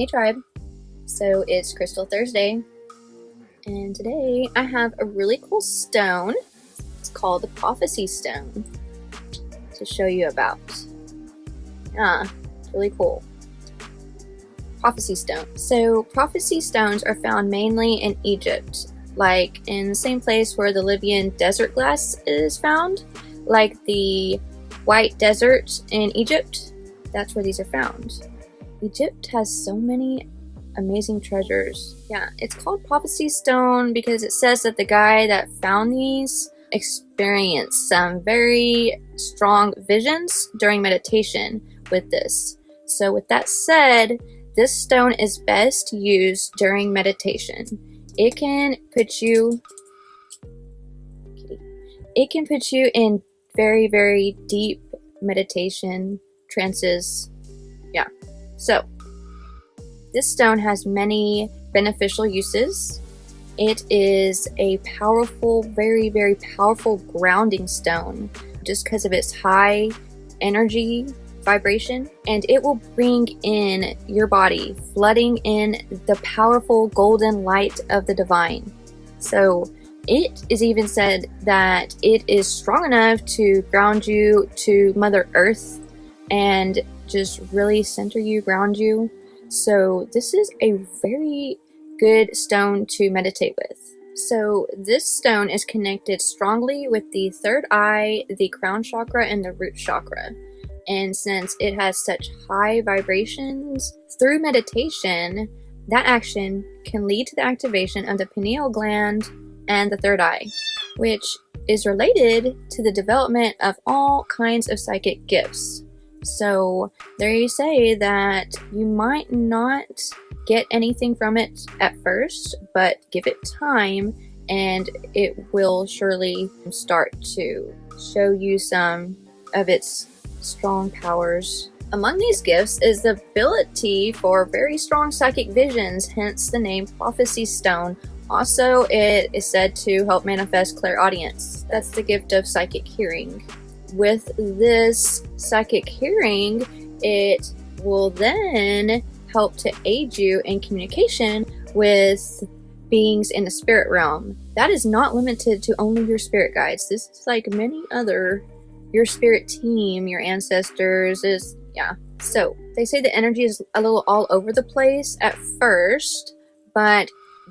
Hey tribe. So it's Crystal Thursday and today I have a really cool stone. It's called the Prophecy Stone to show you about. Yeah, it's really cool. Prophecy Stone. So prophecy stones are found mainly in Egypt, like in the same place where the Libyan desert glass is found, like the White Desert in Egypt. That's where these are found. Egypt has so many amazing treasures. Yeah, it's called Prophecy Stone because it says that the guy that found these experienced some very strong visions during meditation with this. So with that said, this stone is best used during meditation. It can put you it can put you in very very deep meditation trances. Yeah. So, this stone has many beneficial uses. It is a powerful, very, very powerful grounding stone just because of its high energy vibration and it will bring in your body, flooding in the powerful golden light of the divine. So it is even said that it is strong enough to ground you to Mother Earth and just really center you, ground you. So this is a very good stone to meditate with. So this stone is connected strongly with the third eye, the crown chakra, and the root chakra. And since it has such high vibrations, through meditation, that action can lead to the activation of the pineal gland and the third eye, which is related to the development of all kinds of psychic gifts. So they say that you might not get anything from it at first, but give it time and it will surely start to show you some of its strong powers. Among these gifts is the ability for very strong psychic visions, hence the name Prophecy Stone. Also, it is said to help manifest clairaudience. That's the gift of psychic hearing with this psychic hearing, it will then help to aid you in communication with beings in the spirit realm. That is not limited to only your spirit guides. This is like many other, your spirit team, your ancestors is, yeah. So they say the energy is a little all over the place at first, but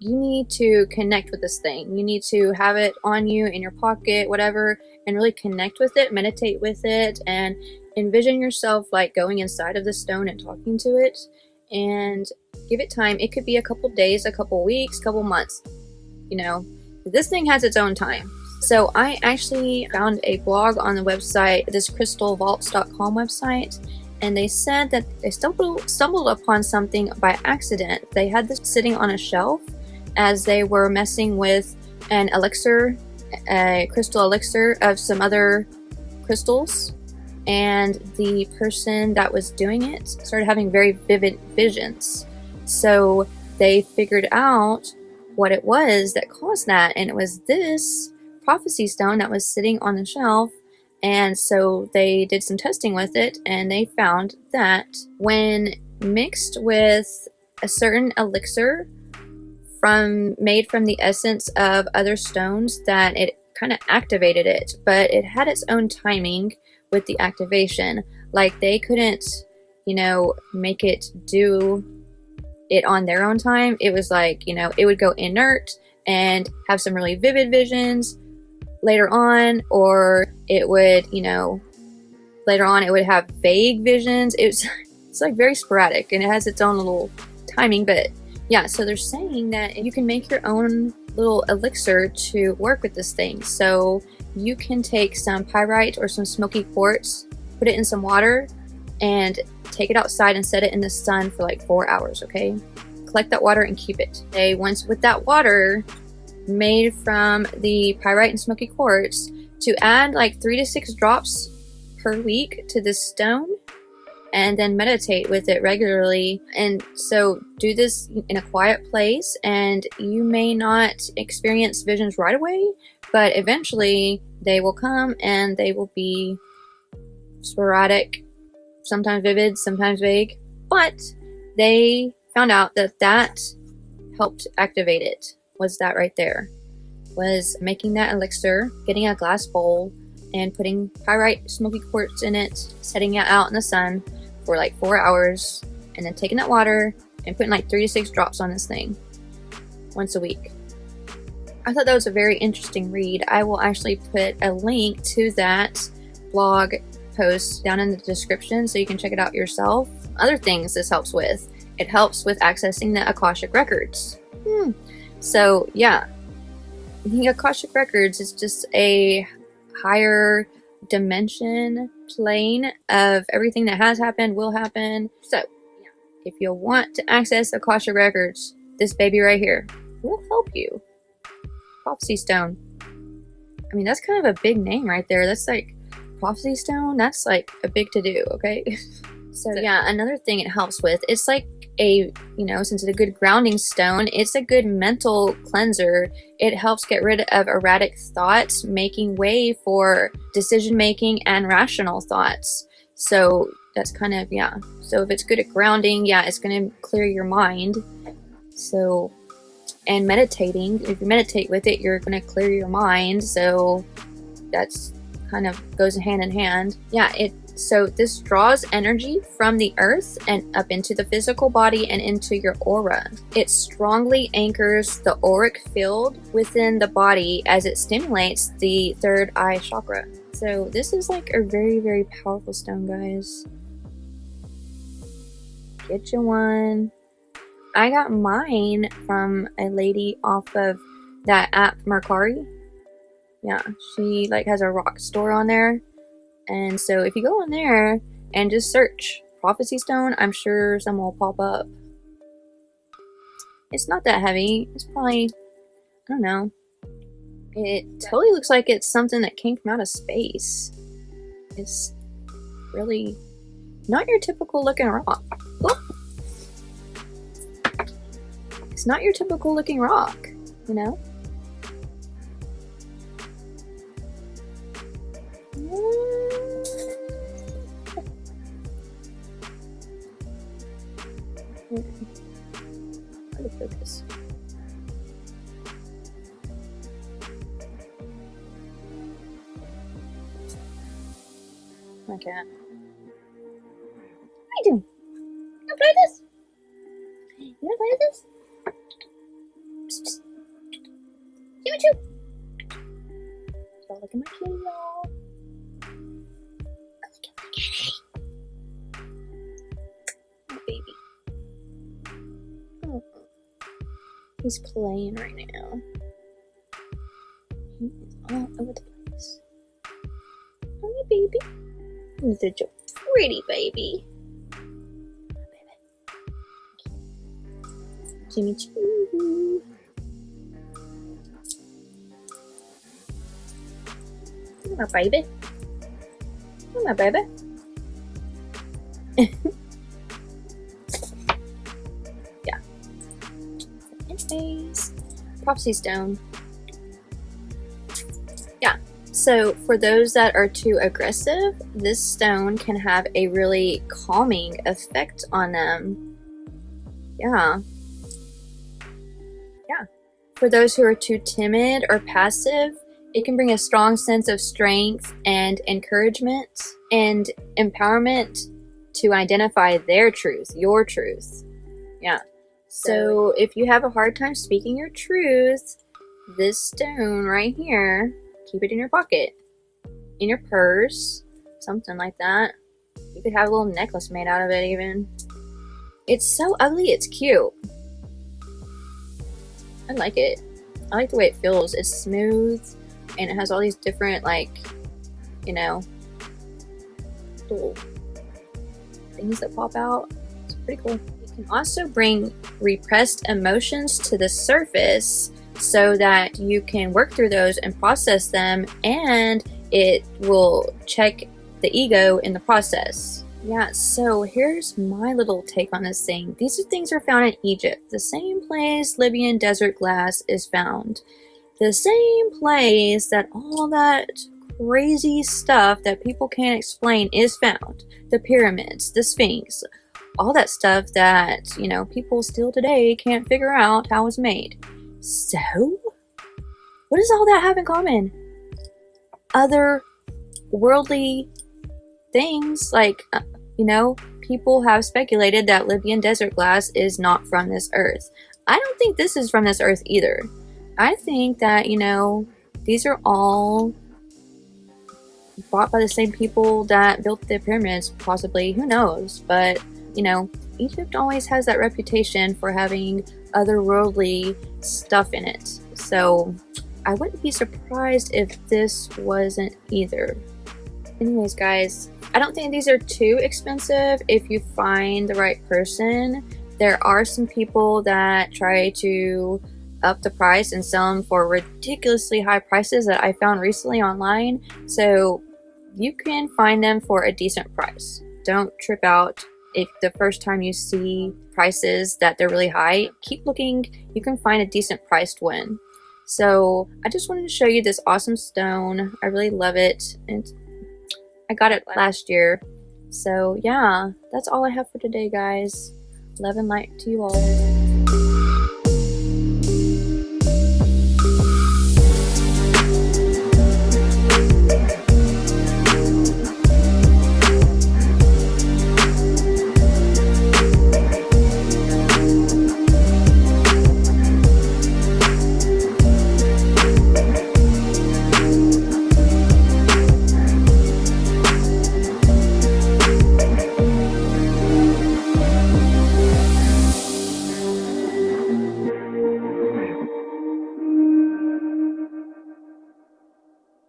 you need to connect with this thing. You need to have it on you in your pocket, whatever, and really connect with it, meditate with it, and envision yourself like going inside of the stone and talking to it and give it time. It could be a couple days, a couple weeks, couple months. You know, this thing has its own time. So I actually found a blog on the website, this crystalvaults.com website, and they said that they stumbled, stumbled upon something by accident. They had this sitting on a shelf as they were messing with an elixir, a crystal elixir of some other crystals. And the person that was doing it started having very vivid visions. So they figured out what it was that caused that. And it was this prophecy stone that was sitting on the shelf. And so they did some testing with it and they found that when mixed with a certain elixir from made from the essence of other stones that it kind of activated it, but it had its own timing with the activation. Like they couldn't, you know, make it do it on their own time. It was like, you know, it would go inert and have some really vivid visions later on, or it would, you know, later on it would have vague visions. It was, it's like very sporadic and it has its own little timing, but yeah, so they're saying that you can make your own little elixir to work with this thing. So you can take some pyrite or some smoky quartz, put it in some water, and take it outside and set it in the sun for like four hours, okay? Collect that water and keep it. Okay, once with that water made from the pyrite and smoky quartz, to add like three to six drops per week to this stone and then meditate with it regularly. And so do this in a quiet place and you may not experience visions right away, but eventually they will come and they will be sporadic, sometimes vivid, sometimes vague, but they found out that that helped activate it was that right there was making that elixir getting a glass bowl and putting pyrite smoky quartz in it setting it out in the sun for like four hours and then taking that water and putting like three to six drops on this thing once a week I thought that was a very interesting read. I will actually put a link to that blog post down in the description so you can check it out yourself. Other things this helps with. It helps with accessing the Akashic Records. Hmm. So, yeah. The Akashic Records is just a higher dimension plane of everything that has happened, will happen. So, yeah. if you want to access Akashic Records, this baby right here will help you. Prophecy Stone. I mean, that's kind of a big name right there. That's like Prophecy Stone. That's like a big to do, okay? so, yeah, another thing it helps with, it's like a, you know, since it's a good grounding stone, it's a good mental cleanser. It helps get rid of erratic thoughts, making way for decision making and rational thoughts. So, that's kind of, yeah. So, if it's good at grounding, yeah, it's going to clear your mind. So, and meditating if you meditate with it you're going to clear your mind so that's kind of goes hand in hand yeah it so this draws energy from the earth and up into the physical body and into your aura it strongly anchors the auric field within the body as it stimulates the third eye chakra so this is like a very very powerful stone guys get you one I got mine from a lady off of that app Mercari. Yeah, she like has a rock store on there. And so if you go on there and just search Prophecy Stone, I'm sure some will pop up. It's not that heavy. It's probably, I don't know. It totally looks like it's something that came from out of space. It's really not your typical looking rock. It's not your typical looking rock, you know? Cat. What are you doing? You play this? You wanna play this? Choo choo. So look at my kitty, y'all. Look at my kitty. My baby. Oh. He's playing right now. He is all over the place. Oh, baby. He's such a pretty baby. Jimmy Choo. my baby. Oh, my baby. yeah. Anyways, Prophecy Stone. So for those that are too aggressive, this stone can have a really calming effect on them. Yeah. Yeah. For those who are too timid or passive, it can bring a strong sense of strength and encouragement and empowerment to identify their truth, your truth. Yeah. So if you have a hard time speaking your truth, this stone right here, keep it in your pocket, in your purse, something like that. You could have a little necklace made out of it even. It's so ugly, it's cute. I like it. I like the way it feels. It's smooth and it has all these different like you know little things that pop out it's pretty cool you can also bring repressed emotions to the surface so that you can work through those and process them and it will check the ego in the process yeah, so here's my little take on this thing. These are things are found in Egypt, the same place Libyan desert glass is found the same place that all that crazy stuff that people can't explain is found. The pyramids, the Sphinx, all that stuff that, you know, people still today can't figure out how it's made. So, what does all that have in common? Other worldly things, like, uh, you know, people have speculated that Libyan desert glass is not from this earth. I don't think this is from this earth either. I think that, you know, these are all bought by the same people that built the pyramids, possibly. Who knows? But, you know, Egypt always has that reputation for having otherworldly stuff in it. So I wouldn't be surprised if this wasn't either. Anyways, guys, I don't think these are too expensive if you find the right person. There are some people that try to up the price and sell them for ridiculously high prices that I found recently online. So you can find them for a decent price. Don't trip out if the first time you see prices that they're really high. Keep looking, you can find a decent priced one. So I just wanted to show you this awesome stone. I really love it. And I got it last year. So yeah, that's all I have for today, guys. Love and light to you all.